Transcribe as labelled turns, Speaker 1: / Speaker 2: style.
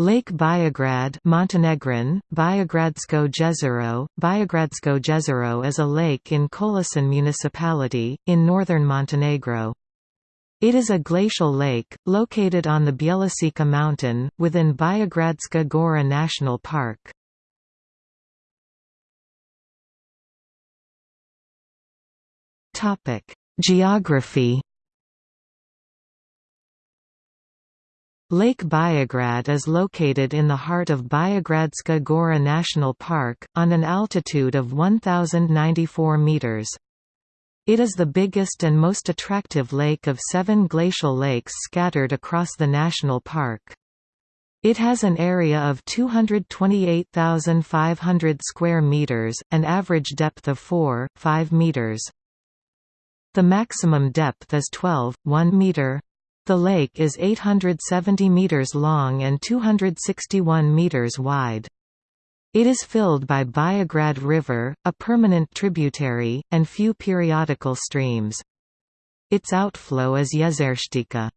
Speaker 1: Lake Biograd Montenegrin, Biogradsko jezero, Biogradsko jezero is a lake in Kolasin municipality, in northern Montenegro. It is a glacial lake, located on the Bjelasica mountain, within Biogradska Gora National Park. Geography Lake Biograd is located in the heart of Biogradska Gora National Park, on an altitude of 1,094 meters. It is the biggest and most attractive lake of seven glacial lakes scattered across the national park. It has an area of 228,500 square meters, an average depth of 4, 5 meters. The maximum depth is 12, 1 meter. The lake is 870 meters long and 261 meters wide. It is filled by Biograd River, a permanent tributary, and few periodical streams. Its outflow is Jezerštica.